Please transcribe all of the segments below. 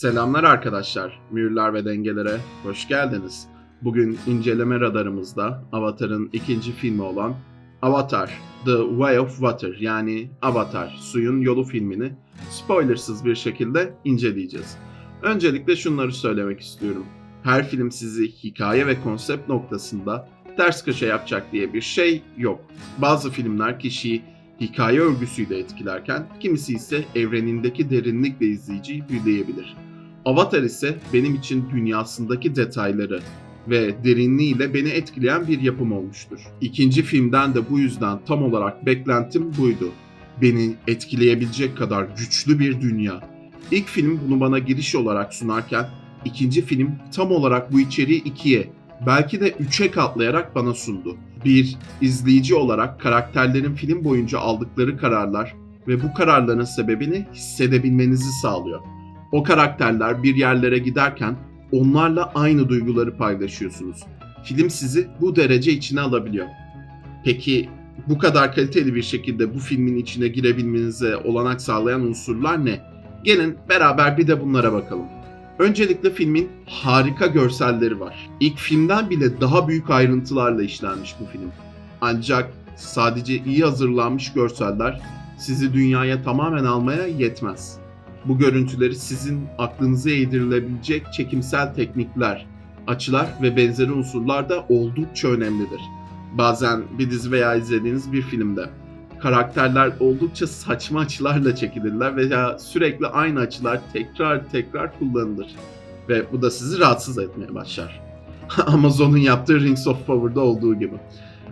Selamlar arkadaşlar. Mühürler ve dengelere hoş geldiniz. Bugün inceleme radarımızda Avatar'ın ikinci filmi olan Avatar The Way of Water yani Avatar Suyun Yolu filmini spoilersız bir şekilde inceleyeceğiz. Öncelikle şunları söylemek istiyorum. Her film sizi hikaye ve konsept noktasında ters köşe yapacak diye bir şey yok. Bazı filmler kişiyi hikaye örgüsüyle etkilerken kimisi ise evrenindeki derinlikle izleyiciyi büyüleyebilir. Avatar ise benim için dünyasındaki detayları ve derinliğiyle beni etkileyen bir yapım olmuştur. İkinci filmden de bu yüzden tam olarak beklentim buydu. Beni etkileyebilecek kadar güçlü bir dünya. İlk film bunu bana giriş olarak sunarken ikinci film tam olarak bu içeriği ikiye, belki de üçe katlayarak bana sundu. Bir izleyici olarak karakterlerin film boyunca aldıkları kararlar ve bu kararların sebebini hissedebilmenizi sağlıyor. O karakterler bir yerlere giderken onlarla aynı duyguları paylaşıyorsunuz. Film sizi bu derece içine alabiliyor. Peki bu kadar kaliteli bir şekilde bu filmin içine girebilmenize olanak sağlayan unsurlar ne? Gelin beraber bir de bunlara bakalım. Öncelikle filmin harika görselleri var. İlk filmden bile daha büyük ayrıntılarla işlenmiş bu film. Ancak sadece iyi hazırlanmış görseller sizi dünyaya tamamen almaya yetmez. Bu görüntüleri sizin aklınıza yedirilebilecek çekimsel teknikler, açılar ve benzeri unsurlar da oldukça önemlidir. Bazen bir dizi veya izlediğiniz bir filmde karakterler oldukça saçma açılarla çekilirler veya sürekli aynı açılar tekrar tekrar kullanılır. Ve bu da sizi rahatsız etmeye başlar. Amazon'un yaptığı Rings of Power'da olduğu gibi.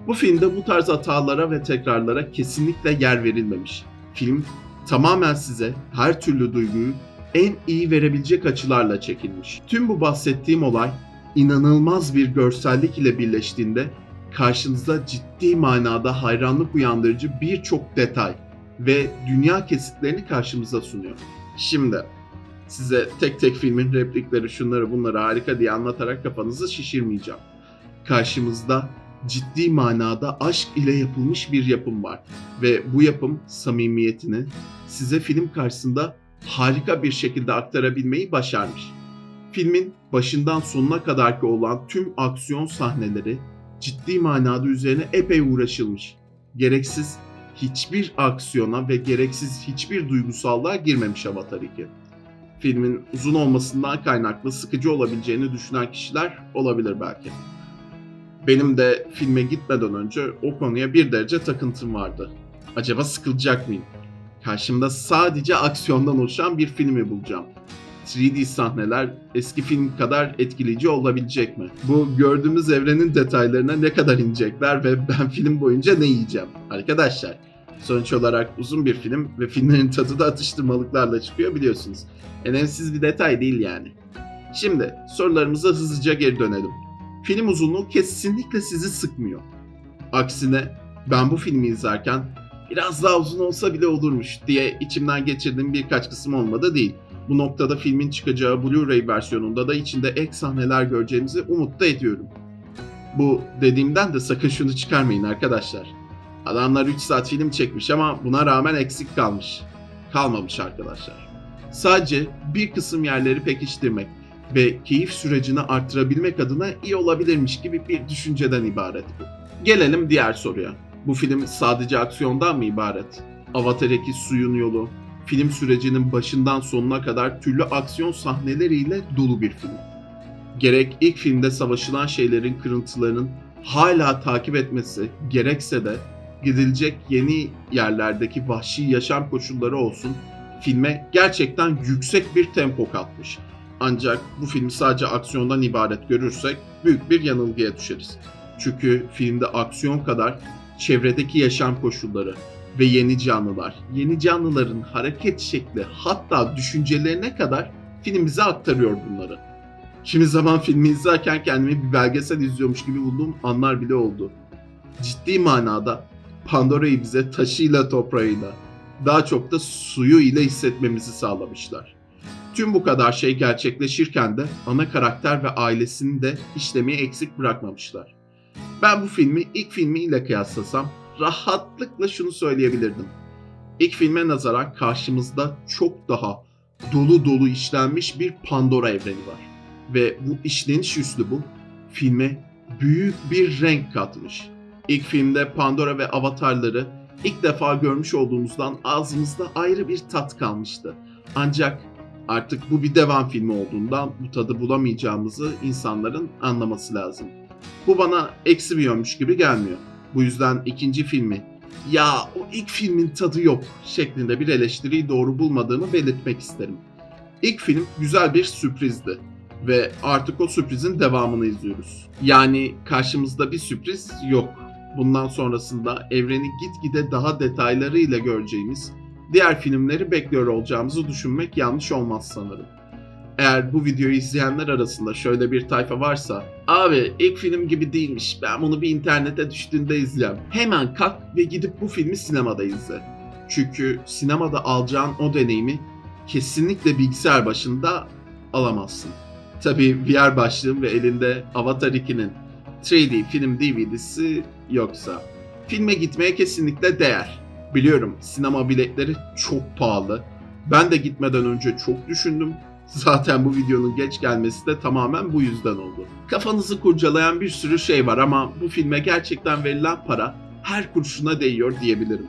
Bu filmde bu tarz hatalara ve tekrarlara kesinlikle yer verilmemiş. Film tamamen size her türlü duyguyu en iyi verebilecek açılarla çekilmiş. Tüm bu bahsettiğim olay inanılmaz bir görsellik ile birleştiğinde karşınıza ciddi manada hayranlık uyandırıcı birçok detay ve dünya kesitlerini karşımıza sunuyor. Şimdi size tek tek filmin replikleri şunları bunları harika diye anlatarak kafanızı şişirmeyeceğim. Karşımızda ciddi manada aşk ile yapılmış bir yapım var ve bu yapım samimiyetini size film karşısında harika bir şekilde aktarabilmeyi başarmış. Filmin başından sonuna kadarki olan tüm aksiyon sahneleri ciddi manada üzerine epey uğraşılmış. Gereksiz hiçbir aksiyona ve gereksiz hiçbir duygusallığa girmemiş Avatar 2. Filmin uzun olmasından kaynaklı sıkıcı olabileceğini düşünen kişiler olabilir belki. Benim de filme gitmeden önce o konuya bir derece takıntım vardı. Acaba sıkılacak mıyım? Karşımda sadece aksiyondan oluşan bir filmi bulacağım. 3D sahneler eski film kadar etkileyici olabilecek mi? Bu gördüğümüz evrenin detaylarına ne kadar inecekler ve ben film boyunca ne yiyeceğim? Arkadaşlar sonuç olarak uzun bir film ve filmlerin tadı da atıştırmalıklarla çıkıyor biliyorsunuz. Önemsiz bir detay değil yani. Şimdi sorularımıza hızlıca geri dönelim. Film uzunluğu kesinlikle sizi sıkmıyor. Aksine ben bu filmi izlerken biraz daha uzun olsa bile olurmuş diye içimden geçirdiğim birkaç kısım olmadı değil. Bu noktada filmin çıkacağı Blu-ray versiyonunda da içinde ek sahneler göreceğimizi umut ediyorum. Bu dediğimden de sakın şunu çıkarmayın arkadaşlar. Adamlar 3 saat film çekmiş ama buna rağmen eksik kalmış. Kalmamış arkadaşlar. Sadece bir kısım yerleri pekiştirmek ve keyif sürecini arttırabilmek adına iyi olabilirmiş gibi bir düşünceden ibaret bu. Gelelim diğer soruya. Bu film sadece aksiyondan mı ibaret? Avatar 2 suyun yolu, film sürecinin başından sonuna kadar türlü aksiyon sahneleriyle dolu bir film. Gerek ilk filmde savaşılan şeylerin kırıntılarının hala takip etmesi, gerekse de gidilecek yeni yerlerdeki vahşi yaşam koşulları olsun, filme gerçekten yüksek bir tempo katmış. Ancak bu filmi sadece aksiyondan ibaret görürsek büyük bir yanılgıya düşeriz. Çünkü filmde aksiyon kadar çevredeki yaşam koşulları, ve yeni canlılar. Yeni canlıların hareket şekli hatta düşüncelerine kadar film bize aktarıyor bunları. Kimi zaman filmi izlerken kendimi bir belgesel izliyormuş gibi bulduğum anlar bile oldu. Ciddi manada Pandora'yı bize taşıyla toprağıyla, daha çok da suyu ile hissetmemizi sağlamışlar. Tüm bu kadar şey gerçekleşirken de ana karakter ve ailesini de işlemeyi eksik bırakmamışlar. Ben bu filmi ilk filmiyle kıyaslasam rahatlıkla şunu söyleyebilirdim. İlk filme nazaran karşımızda çok daha dolu dolu işlenmiş bir Pandora evreni var. Ve bu işleniş üslubu filme büyük bir renk katmış. İlk filmde Pandora ve avatarları ilk defa görmüş olduğumuzdan ağzımızda ayrı bir tat kalmıştı. Ancak artık bu bir devam filmi olduğundan bu tadı bulamayacağımızı insanların anlaması lazım. Bu bana eksi bir yönmüş gibi gelmiyor. Bu yüzden ikinci filmi ya o ilk filmin tadı yok şeklinde bir eleştiriyi doğru bulmadığımı belirtmek isterim. İlk film güzel bir sürprizdi ve artık o sürprizin devamını izliyoruz. Yani karşımızda bir sürpriz yok. Bundan sonrasında evreni gitgide daha detaylarıyla göreceğimiz diğer filmleri bekliyor olacağımızı düşünmek yanlış olmaz sanırım. Eğer bu videoyu izleyenler arasında şöyle bir tayfa varsa abi ilk film gibi değilmiş ben bunu bir internete düştüğünde izleyeyim. Hemen kalk ve gidip bu filmi sinemada izle. Çünkü sinemada alacağın o deneyimi kesinlikle bilgisayar başında alamazsın. Tabii VR başlığın ve elinde Avatar 2'nin 3D film DVD'si yoksa. Filme gitmeye kesinlikle değer. Biliyorum sinema biletleri çok pahalı. Ben de gitmeden önce çok düşündüm. Zaten bu videonun geç gelmesi de tamamen bu yüzden oldu. Kafanızı kurcalayan bir sürü şey var ama bu filme gerçekten verilen para her kurşuna değiyor diyebilirim.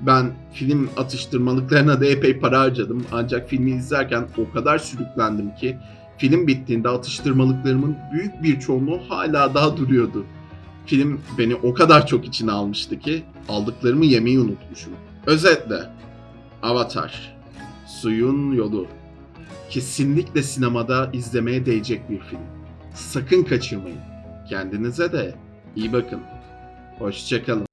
Ben film atıştırmalıklarına da epey para harcadım ancak filmi izlerken o kadar sürüklendim ki film bittiğinde atıştırmalıklarımın büyük bir çoğunluğu hala daha duruyordu. Film beni o kadar çok içine almıştı ki aldıklarımı yemeyi unutmuşum. Özetle Avatar Suyun Yolu kesinlikle sinemada izlemeye değecek bir film. Sakın kaçırmayın. Kendinize de iyi bakın. Hoşçakalın.